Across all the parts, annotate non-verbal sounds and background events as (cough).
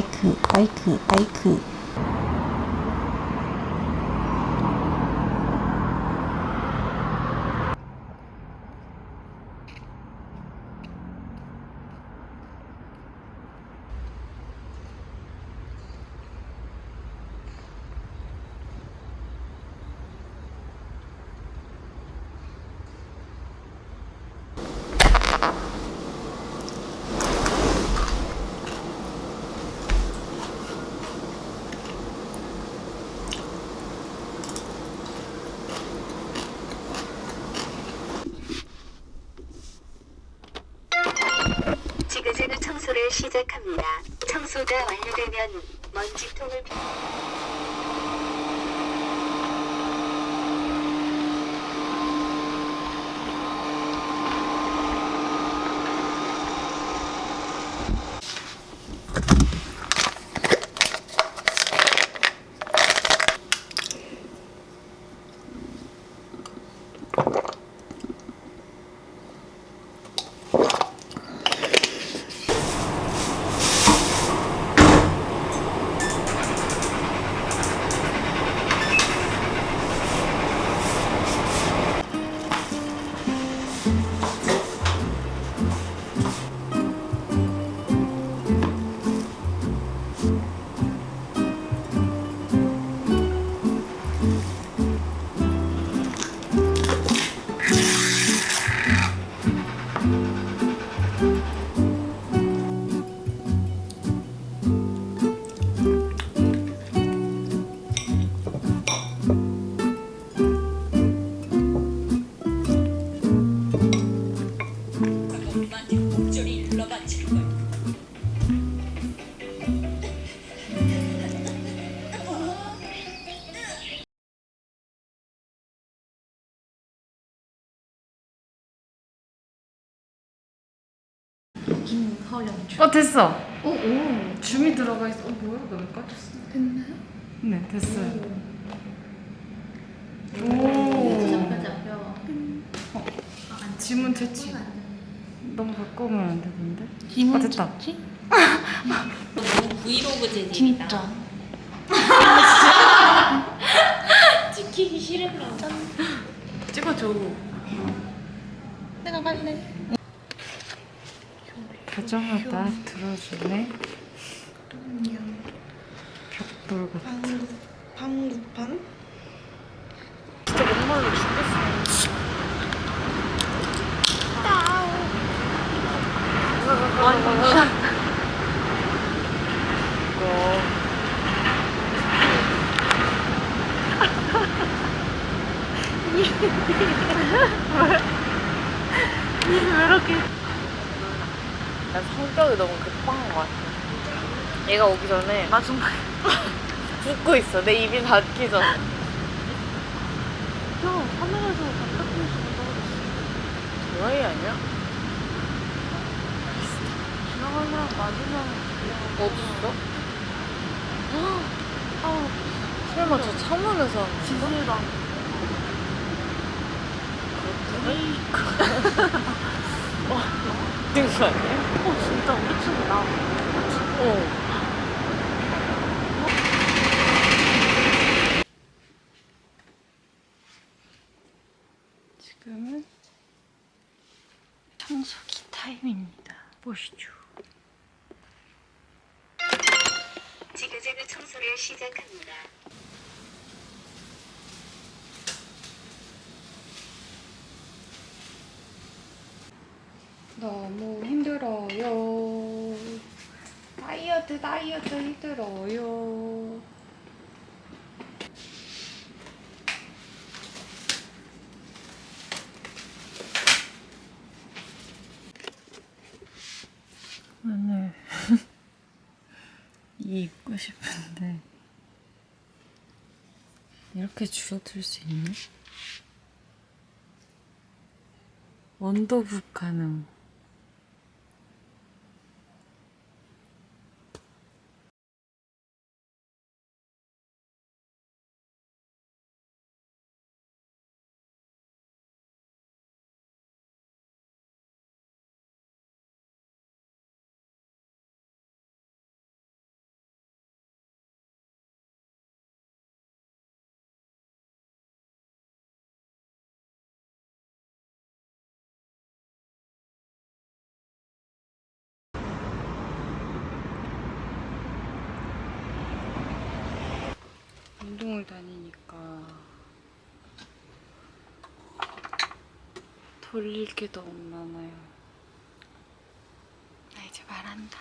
마이크 마이크 마이크 지그재그 청소를 시작합니다. 청소가 완료되면 먼지통을 어 됐어. 오, 오. 줌이 들어가 있어. 어 뭐야? 나왜 까졌어? 됐나요? 네 됐어요. 오. 어, 지문 채취. 너무 바꾸면 안 되는데? 아 됐다. 너무 브이로그 재질이다. 진짜. (laughs) 찍히기 싫은가 봐. 찍어줘. 내가 갈래. 가정하다 들어주네. 벽돌 같아. 방구판? 진짜 목말라 죽겠어. 이거 난 성격이 너무 급한 것 같아. 얘가 오기 전에 나 정말 붓고 있어. 내 입이 닿기 전에. 야, 하늘에서 반짝이는 수가 떨어졌어. 도라이 아니야? 지나가는 사람 맞으면 어딨어? 아, 설마 저 창문에서 지지랑 와, 미친 거 아니야? 어, 진짜 우리 집이다. 어. 지금은 청소기 타임입니다. 보시죠. 지그재그 청소를 시작합니다. 너무 힘들어요. 다이어트, 다이어트 힘들어요. 이 입고 싶은데 이렇게 줄어들 수 있나? 원도북 가능 운동을 다니니까 돌릴 게 너무 많아요. 나 이제 말한다.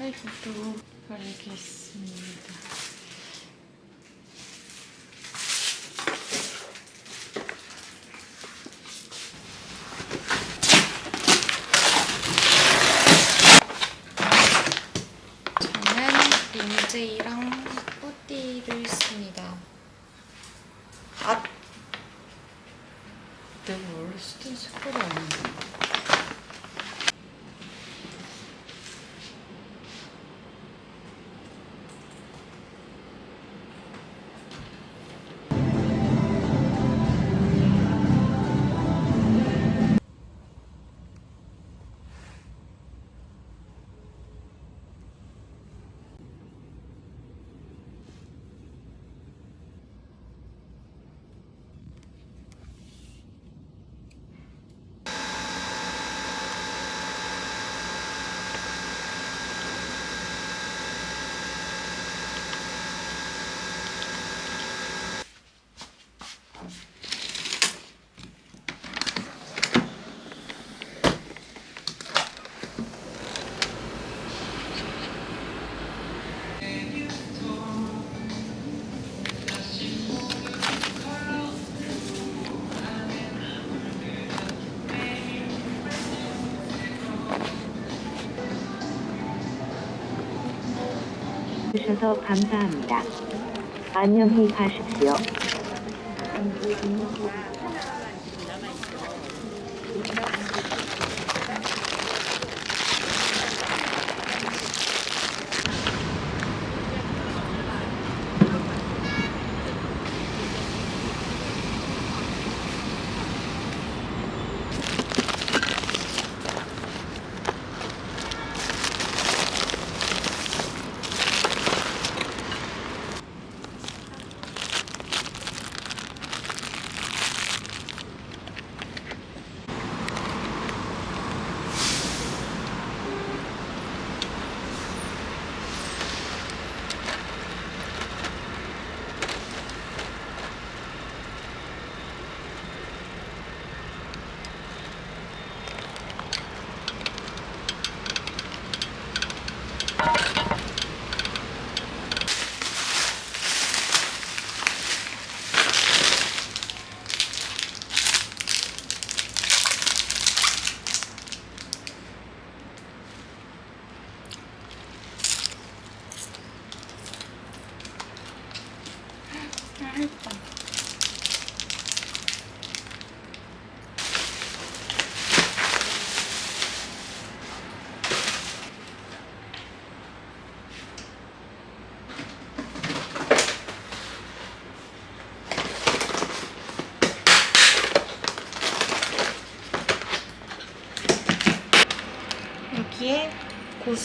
오늘 실기도 알겠습니다. 주셔서 감사합니다. 안녕히 가십시오. 여기에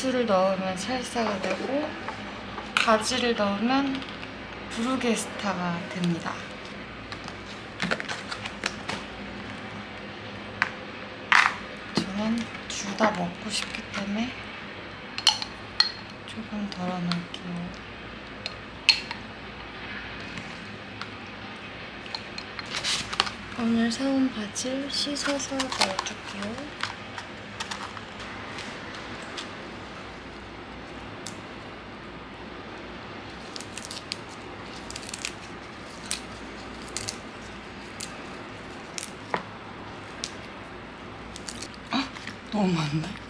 고수를 넣으면 살사가 되고 바지를 넣으면 브루게스타가 됩니다. 저는 둘 다 먹고 싶기 때문에 조금 덜어 놓을게요. 오늘 사온 바지를 씻어서 넣어줄게요. 너무 많네.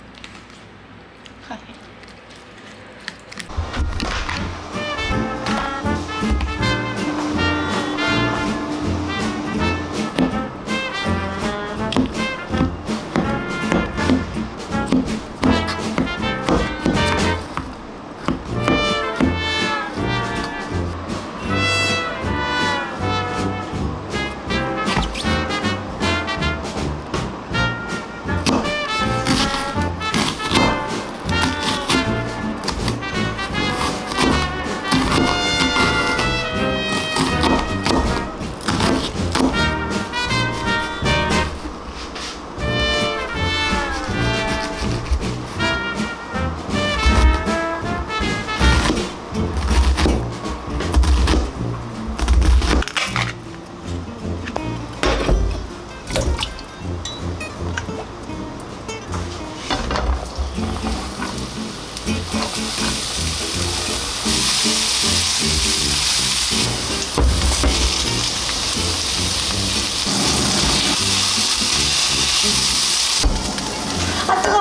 아,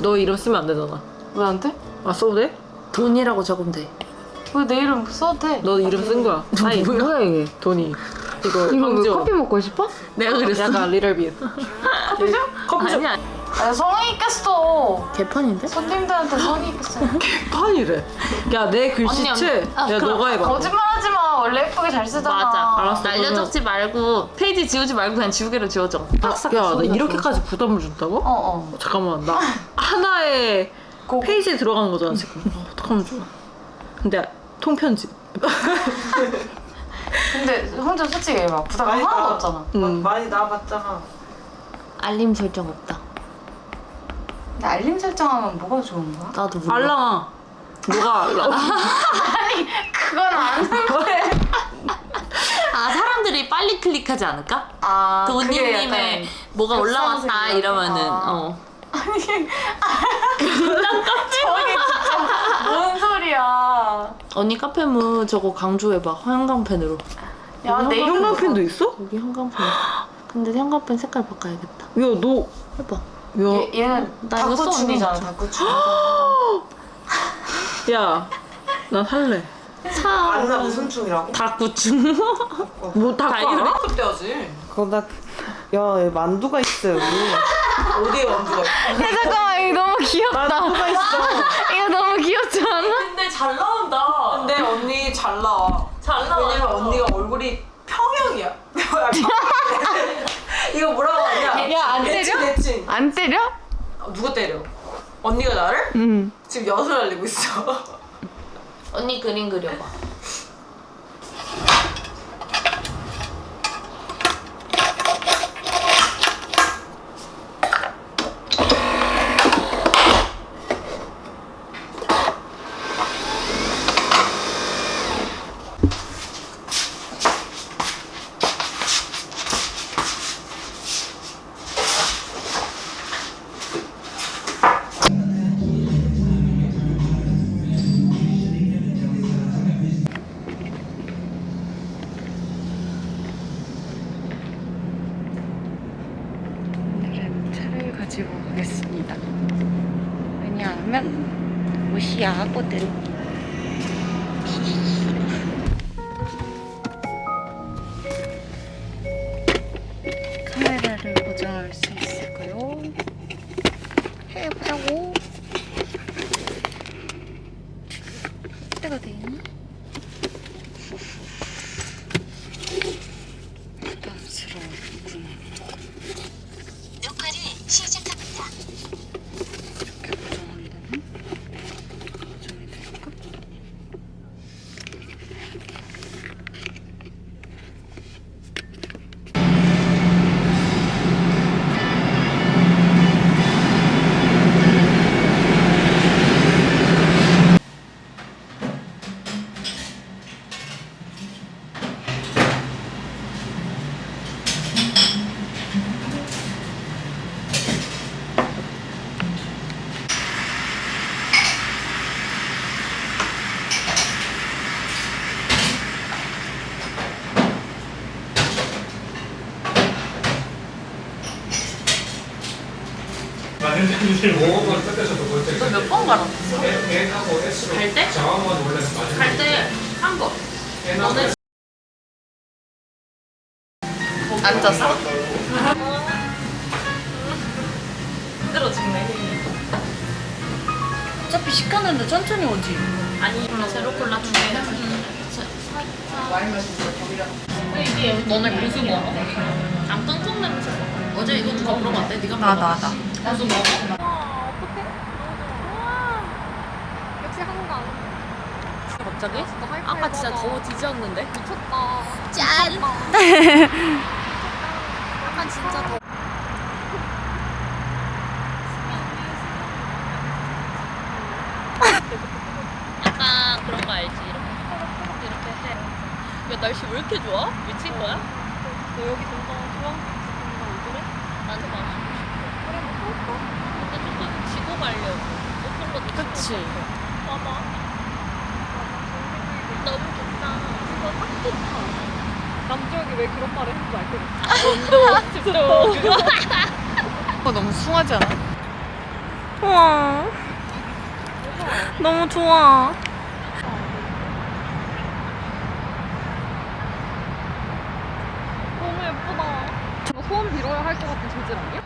너 이름 쓰면 안 되잖아. 왜 안 돼? 아 써도 돼? 돈이라고 적으면 돼. 왜 내 이름 써도 돼? 너 이름 쓴 거야. 아니 뭐야 이게? 돈이. 이거 이거 왜 황지원. 커피 먹고 싶어? 내가 그랬어. 약간 리얼비트. 커피죠? 커피죠? 아니야. 아, 성의 있겠어. 개판인데? 손님들한테 성의 있겠어. (laughs) 판이래. 야 내 글씨체. 아, 야 너가 해봐. 거짓말하지 마. 원래 예쁘게 잘 쓰잖아. 맞아. 알았어, 날려 적지 말고 페이지 지우지 말고 그냥 지우개로 지워줘. 싹싹 야나 손으로 이렇게까지 부담을 준다고? 어 어. 잠깐만 나 (laughs) 하나의 페이지에 들어가는 거잖아 지금. 아, 어떡하면 좋아. 근데 통편집. (laughs) 근데 혼자 솔직히 얘기해봐. 부담 하나도 없잖아. 음. 많이 나와봤잖아. 알림 설정 없다. 근데 알림 설정하면 뭐가 좋은 거야? 나도 몰라. 알랑아. 너가 알람. (laughs) 그건 안 돼. 아 사람들이 빨리 클릭하지 않을까? 아, 그 약간 뭐가 올라왔다 급상승이야. 이러면은 아. 어. 저게 진짜 뭔 소리야. 언니 카페무 저거 강조해봐 현강펜으로. 야, 내 이름 형광펜도 있어? 여기 현강펜. 근데 현강펜 색깔 바꿔야겠다. 야 너. 해봐. 야. 얘, 얘는 나 이거 써, 닭구충이잖아, 언니. 닭구충. 야. 난 할래. 사. 안나 무슨 춤이라고? 뭐다 다 이름이 알아? 그거 나, 야, 여기 만두가 있어, 여기. 어디에 만두가 있어? 야, 잠깐만, 이거 너무 귀엽다. 만두가 있어. 이거 너무 귀엽지 않아? 근데 잘 나온다. 근데 언니 잘 나와. 잘 나와. 왜냐면 언니가 얼굴이 평형이야. (laughs) 이거 뭐라고 하냐? 야, 안 때려? 대칭. 안 때려? 어, 누가 때려? 언니가 나를? 응. 지금 엿을 날리고 있어. 언니 그림 그려봐. 몇 번 갈았어? 갈 때? 갈 때 한 번. 너는 앉았어? 힘들어 죽네. 어차피 시켰는데 천천히 오지. 아니 제로 콜라 두 개. 이게 너네 고수 먹어? 안 끙끙 냄새. 어제 이거 누가 물어봤대? 네가 나, 물어봤어. 나, 나. 고수 먹어? 순간 아, 갑자기? 아, 아까 진짜 더워 뒤졌는데? 미쳤다 짠! 약간 진짜 더 약간 그런 거 알지? 이렇게 이렇게 해. 야 날씨 왜 이렇게 좋아? 미친 거야? 너 여기 좀더 좋아? 나도 마시고 싶어. 그래, 뭐 먹고 올까? 근데 좀 지고 가려고. 그치. 봐봐. 너무 좋다. 이거 딱 좋다. 남주혁이 왜 그런 말을 했는지 알거든. 아, 운동, 집중. 어, (laughs) 너무 숭하지 않아? 우와. 너무 좋아. 너무 예쁘다. 저 소원 빌어야 할 것 같은 재질 아니야?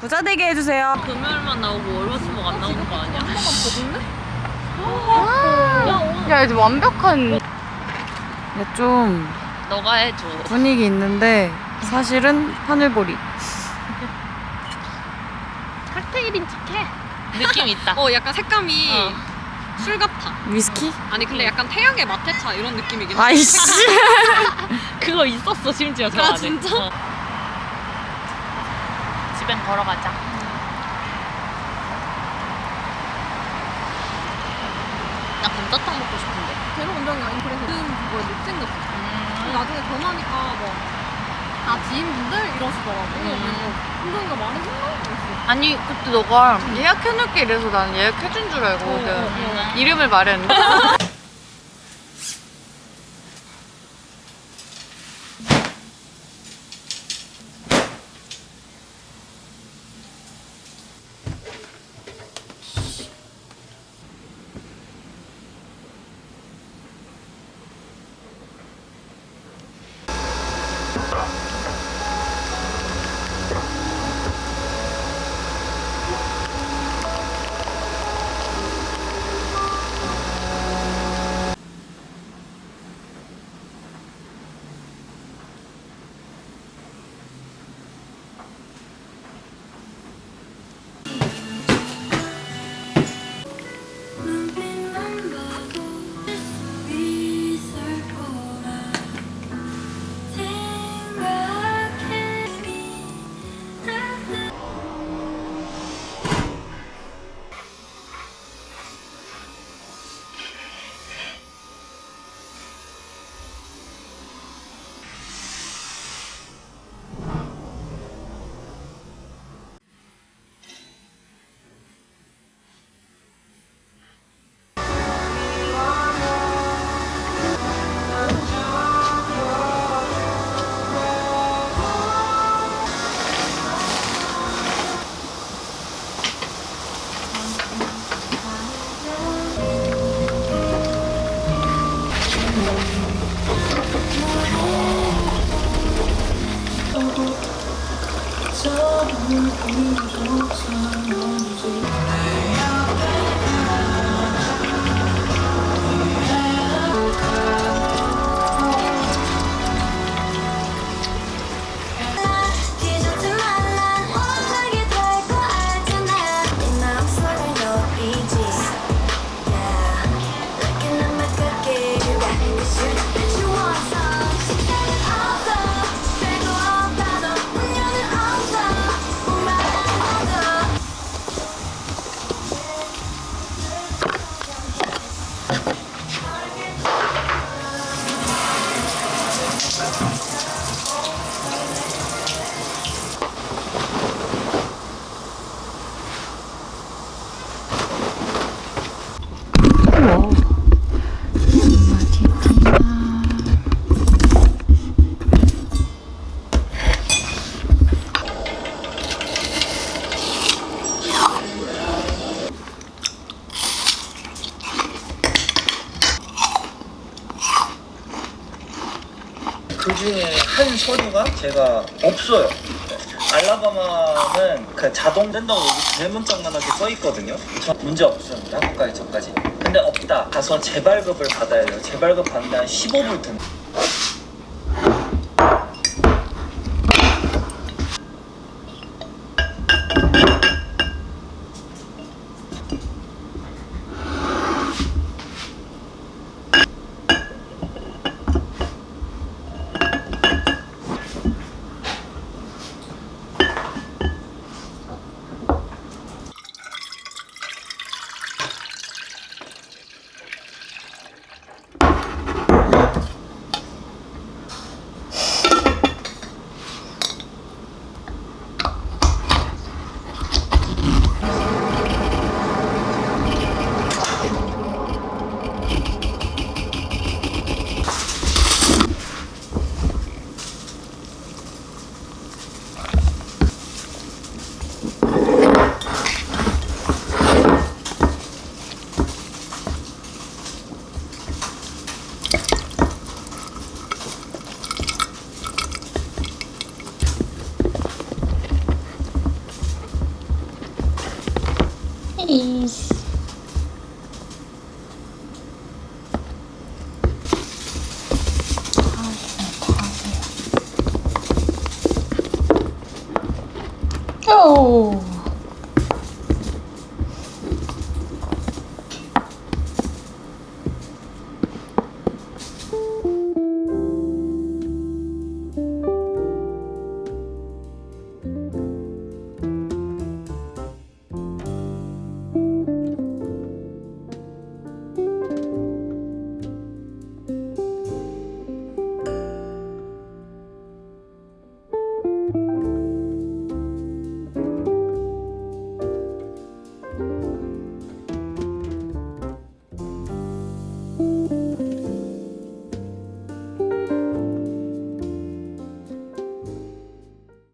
부자 되게 해주세요. 금요일만 나오고 월화수목 안 나오는 거 아니야? 야, 이제 완벽한. 야, 좀 너가 해줘. 분위기 있는데 사실은 하늘보리. (laughs) 칵테일인 척해. 느낌 있다. 어 약간 색감이 어. 술 같아. 위스키? 아니 근데 약간 태양의 마테차 이런 느낌이긴 해. 아이씨. (laughs) 그거 있었어 심지어 저 아, 안에. 진짜? 어. 집엔 걸어가자. 나 감자탕 먹고 싶은데. 제로 운동이야 인프레서 그걸 못 챙겼어. 음. 나중에 전화하니까 뭐다 지인분들 이러시더라고. 그래서 운동이가 많이 했나? 이랬어. 아니, 그때 너가 예약해놓을게 이래서 나는 예약해준 줄 알거든. 어, 이름을 말했는데. (laughs) 제가 없어요. 알라바마는 그 자동 된다고 여기 대문짝만하게 써 있거든요. 저 문제 없습니다. 학과에 전까지. 근데 없다. 가서 재발급을 받아야 돼요. 재발급 받는데 한 15불 든.